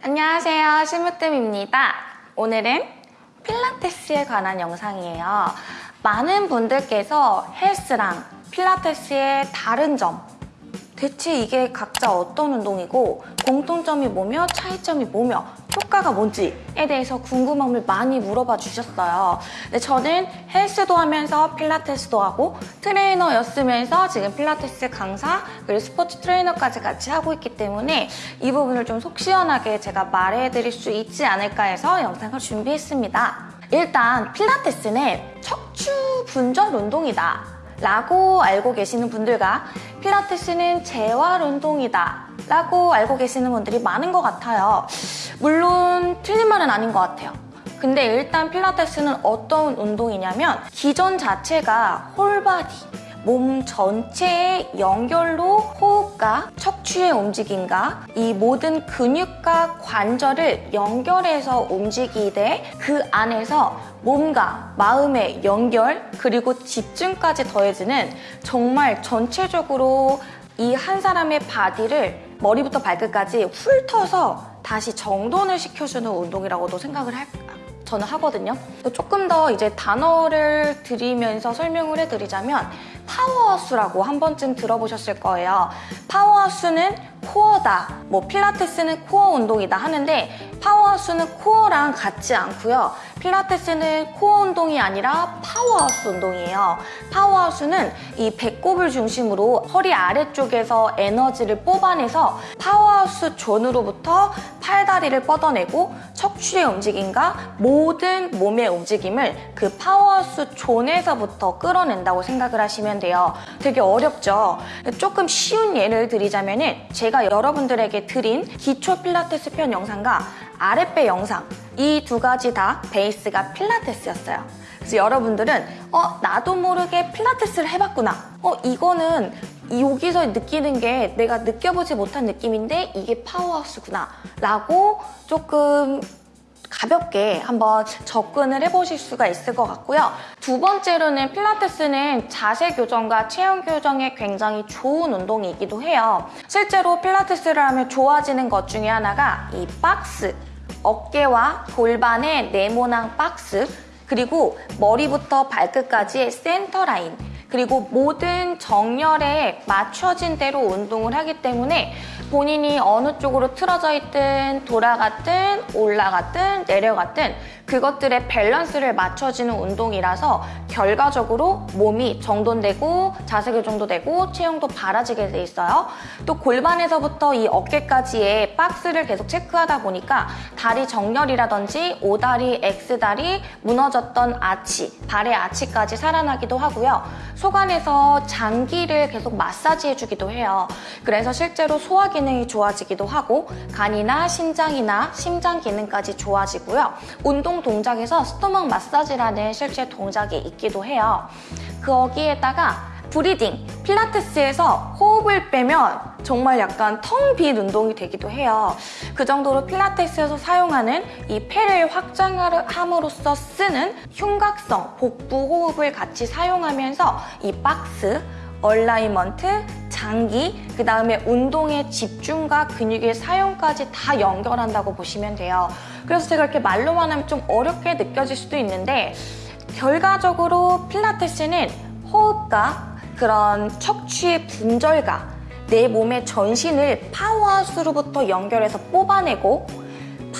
안녕하세요. 심으뜸입니다. 오늘은 필라테스에 관한 영상이에요. 많은 분들께서 헬스랑 필라테스의 다른 점 대체 이게 각자 어떤 운동이고 공통점이 뭐며 차이점이 뭐며 효과가 뭔지에 대해서 궁금함을 많이 물어봐 주셨어요. 근데 저는 헬스도 하면서 필라테스도 하고 트레이너였으면서 지금 필라테스 강사 그리고 스포츠 트레이너까지 같이 하고 있기 때문에 이 부분을 좀 속 시원하게 제가 말해드릴 수 있지 않을까 해서 영상을 준비했습니다. 일단 필라테스는 척추 분절 운동이다. 라고 알고 계시는 분들과 필라테스는 재활 운동이다 라고 알고 계시는 분들이 많은 것 같아요. 물론 틀린 말은 아닌 것 같아요. 근데 일단 필라테스는 어떤 운동이냐면 기존 자체가 whole body 몸 전체의 연결로 호흡과 척추의 움직임과 이 모든 근육과 관절을 연결해서 움직이되 그 안에서 몸과 마음의 연결 그리고 집중까지 더해지는 정말 전체적으로 이 한 사람의 바디를 머리부터 발끝까지 훑어서 다시 정돈을 시켜주는 운동이라고도 생각을 할, 저는 하거든요. 조금 더 이제 단어를 드리면서 설명을 해드리자면 powerhouse라고 한 번쯤 들어보셨을 거예요. powerhouse는 코어다, 뭐 필라테스는 코어 운동이다 하는데 powerhouse는 코어랑 같지 않고요. 필라테스는 코어 운동이 아니라 powerhouse 운동이에요. powerhouse는 이 배꼽을 중심으로 허리 아래쪽에서 에너지를 뽑아내서 powerhouse zone으로부터 팔다리를 뻗어내고 척추의 움직임과 모든 몸의 움직임을 그 powerhouse zone에서부터 끌어낸다고 생각을 하시면 돼요. 되게 어렵죠? 조금 쉬운 예를 드리자면은 제가 여러분들에게 드린 기초 필라테스 편 영상과 아랫배 영상 이 두 가지 다 베이스가 필라테스였어요. 그래서 여러분들은 어 나도 모르게 필라테스를 해봤구나. 어 이거는 여기서 느끼는 게 내가 느껴보지 못한 느낌인데 이게 파워하우스구나 라고 조금 가볍게 한번 접근을 해보실 수가 있을 것 같고요. 두 번째로는 필라테스는 자세 교정과 체형 교정에 굉장히 좋은 운동이기도 해요. 실제로 필라테스를 하면 좋아지는 것 중에 하나가 이 박스, 어깨와 골반의 네모난 박스, 그리고 머리부터 발끝까지의 센터 라인, 그리고 모든 정렬에 맞춰진 대로 운동을 하기 때문에 본인이 어느 쪽으로 틀어져 있든 돌아갔든 올라갔든 내려갔든 그것들의 밸런스를 맞춰지는 운동이라서 결과적으로 몸이 정돈되고 자세 교정도 되고 체형도 바라지게 돼 있어요. 또 골반에서부터 이 어깨까지의 박스를 계속 체크하다 보니까 다리 정렬이라든지 오다리, X다리, 무너졌던 아치, 발의 아치까지 살아나기도 하고요. 소관에서 장기를 계속 마사지 해주기도 해요. 그래서 실제로 소화 기능이 좋아지기도 하고 간이나 신장이나 심장 기능까지 좋아지고요. 운동 동작에서 스토막 마사지라는 실제 동작이 있기도 해요. 거기에다가 breathing, 필라테스에서 호흡을 빼면 정말 약간 텅 빈 운동이 되기도 해요. 그 정도로 필라테스에서 사용하는 이 폐를 확장함으로써 쓰는 흉곽성, 복부 호흡을 같이 사용하면서 이 박스, alignment, 장기, 그 다음에 운동의 집중과 근육의 사용까지 다 연결한다고 보시면 돼요. 그래서 제가 이렇게 말로만 하면 좀 어렵게 느껴질 수도 있는데 결과적으로 필라테스는 호흡과 그런 척추의 분절과 내 몸의 전신을 powerhouse로부터 연결해서 뽑아내고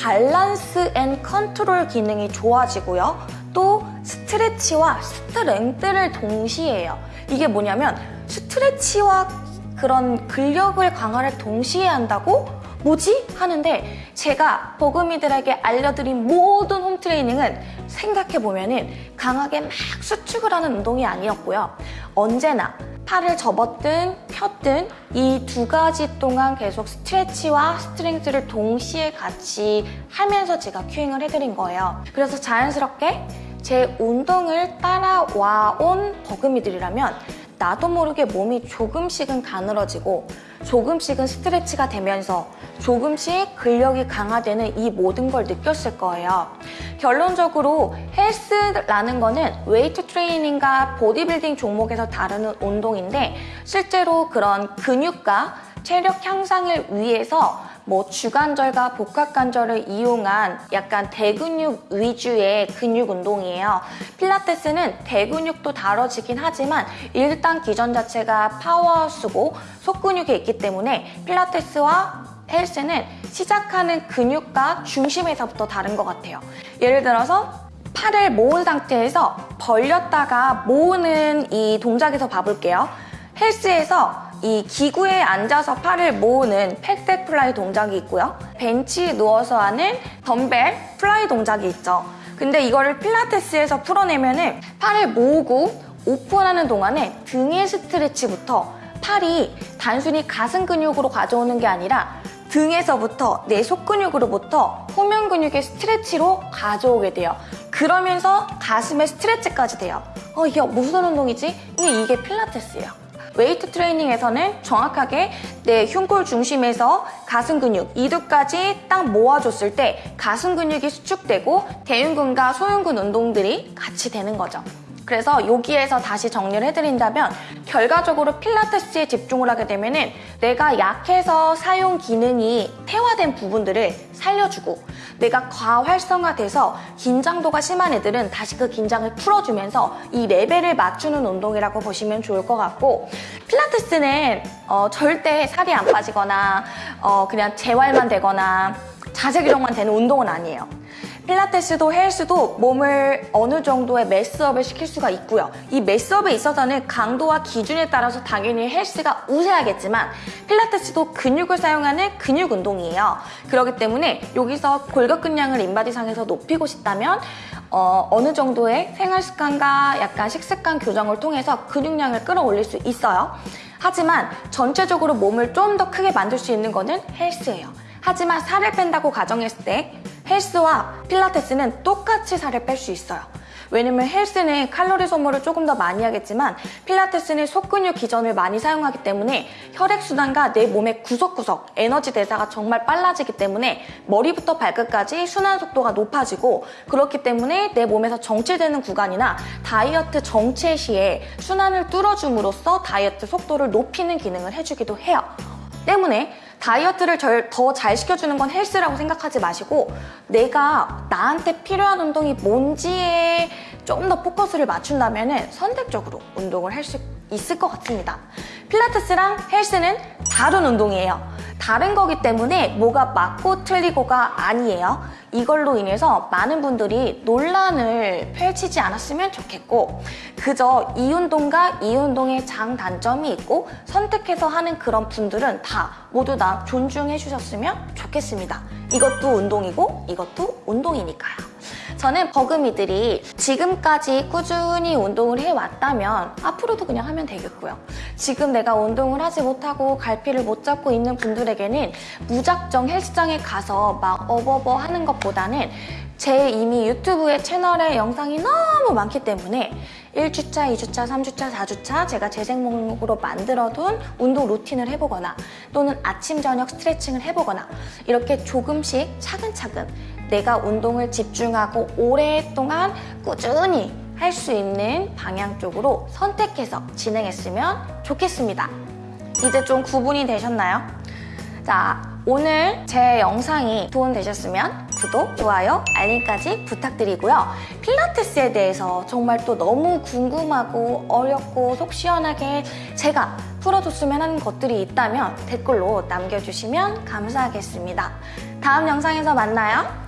balance and control 기능이 좋아지고요. 또 stretch와 strength를 동시에 해요. 이게 뭐냐면 stretch와 그런 근력을 강화를 동시에 한다고? 뭐지? 하는데 제가 버금이들에게 알려드린 모든 홈트레이닝은 생각해보면 강하게 막 수축을 하는 운동이 아니었고요. 언제나 팔을 접었든 폈든 이 두 가지 동안 계속 스트레치와 스트렝스를 동시에 같이 하면서 제가 큐잉을 해드린 거예요. 그래서 자연스럽게 제 운동을 따라와 온 버금이들이라면 나도 모르게 몸이 조금씩은 가늘어지고 조금씩은 스트레치가 되면서 조금씩 근력이 강화되는 이 모든 걸 느꼈을 거예요. 결론적으로 헬스라는 거는 웨이트 트레이닝과 보디빌딩 종목에서 다루는 운동인데 실제로 그런 근육과 체력 향상을 위해서 뭐 주관절과 복합관절을 이용한 약간 대근육 위주의 근육 운동이에요. 필라테스는 대근육도 다뤄지긴 하지만 일단 기전 자체가 powerhouse고 속근육에 있기 때문에 필라테스와 헬스는 시작하는 근육과 중심에서부터 다른 것 같아요. 예를 들어서 팔을 모은 상태에서 벌렸다가 모으는 이 동작에서 봐볼게요. 헬스에서 이 기구에 앉아서 팔을 모으는 pec deck fly 동작이 있고요. 벤치에 누워서 하는 dumbbell fly 동작이 있죠. 근데 이거를 필라테스에서 풀어내면 은 팔을 모으고 오픈하는 동안에 등의 stretch부터 팔이 단순히 가슴 근육으로 가져오는 게 아니라 등에서부터 내 속근육으로부터 후면 근육의 stretch로 가져오게 돼요. 그러면서 가슴의 stretch까지 돼요. 어, 이게 무슨 운동이지? 이게 필라테스예요. 웨이트 트레이닝에서는 정확하게 내 흉골 중심에서 가슴 근육, 이두까지 딱 모아줬을 때 가슴 근육이 수축되고 대흉근과 소흉근 운동들이 같이 되는 거죠. 그래서 여기에서 다시 정리를 해드린다면 결과적으로 필라테스에 집중을 하게 되면 은 내가 약해서 사용 기능이 퇴화된 부분들을 살려주고 내가 과활성화돼서 긴장도가 심한 애들은 다시 그 긴장을 풀어주면서 이 레벨을 맞추는 운동이라고 보시면 좋을 것 같고 필라테스는 어, 절대 살이 안 빠지거나 어, 그냥 재활만 되거나 자세 교정만 되는 운동은 아니에요. 필라테스도 헬스도 몸을 어느 정도의 매스업을 시킬 수가 있고요. 이 매스업에 있어서는 강도와 기준에 따라서 당연히 헬스가 우세하겠지만 필라테스도 근육을 사용하는 근육 운동이에요. 그렇기 때문에 여기서 골격근량을 인바디상에서 높이고 싶다면 어, 어느 정도의 생활 습관과 약간 식습관 교정을 통해서 근육량을 끌어올릴 수 있어요. 하지만 전체적으로 몸을 좀 더 크게 만들 수 있는 거는 헬스예요. 하지만 살을 뺀다고 가정했을 때 헬스와 필라테스는 똑같이 살을 뺄 수 있어요. 왜냐면 헬스는 칼로리 소모를 조금 더 많이 하겠지만 필라테스는 속근육 기전을 많이 사용하기 때문에 혈액순환과 내 몸의 구석구석 에너지 대사가 정말 빨라지기 때문에 머리부터 발끝까지 순환 속도가 높아지고 그렇기 때문에 내 몸에서 정체되는 구간이나 다이어트 정체 시에 순환을 뚫어줌으로써 다이어트 속도를 높이는 기능을 해주기도 해요. 때문에 다이어트를 더 잘 시켜주는 건 헬스라고 생각하지 마시고 내가 나한테 필요한 운동이 뭔지에 좀더 포커스를 맞춘다면 선택적으로 운동을 할 수 있을 것 같습니다. 필라테스랑 헬스는 다른 운동이에요. 다른 거기 때문에 뭐가 맞고 틀리고가 아니에요. 이걸로 인해서 많은 분들이 논란을 펼치지 않았으면 좋겠고 그저 이 운동과 이 운동의 장단점이 있고 선택해서 하는 그런 분들은 다 모두 다 존중해 주셨으면 좋겠습니다. 이것도 운동이고 이것도 운동이니까요. 저는 버금이들이 지금까지 꾸준히 운동을 해왔다면 앞으로도 그냥 하면 되겠고요. 지금 내가 운동을 하지 못하고 갈피를 못 잡고 있는 분들 에게는 무작정 헬스장에 가서 막 어버버 하는 것보다는 제 이미 유튜브에 채널에 영상이 너무 많기 때문에 1주차, 2주차, 3주차, 4주차 제가 재생 목록으로 만들어둔 운동 루틴을 해보거나 또는 아침, 저녁 스트레칭을 해보거나 이렇게 조금씩 차근차근 내가 운동을 집중하고 오랫동안 꾸준히 할 수 있는 방향 쪽으로 선택해서 진행했으면 좋겠습니다. 이제 좀 구분이 되셨나요? 자, 오늘 제 영상이 도움되셨으면 구독, 좋아요, 알림까지 부탁드리고요. 필라테스에 대해서 정말 또 너무 궁금하고 어렵고 속 시원하게 제가 풀어줬으면 하는 것들이 있다면 댓글로 남겨주시면 감사하겠습니다. 다음 영상에서 만나요.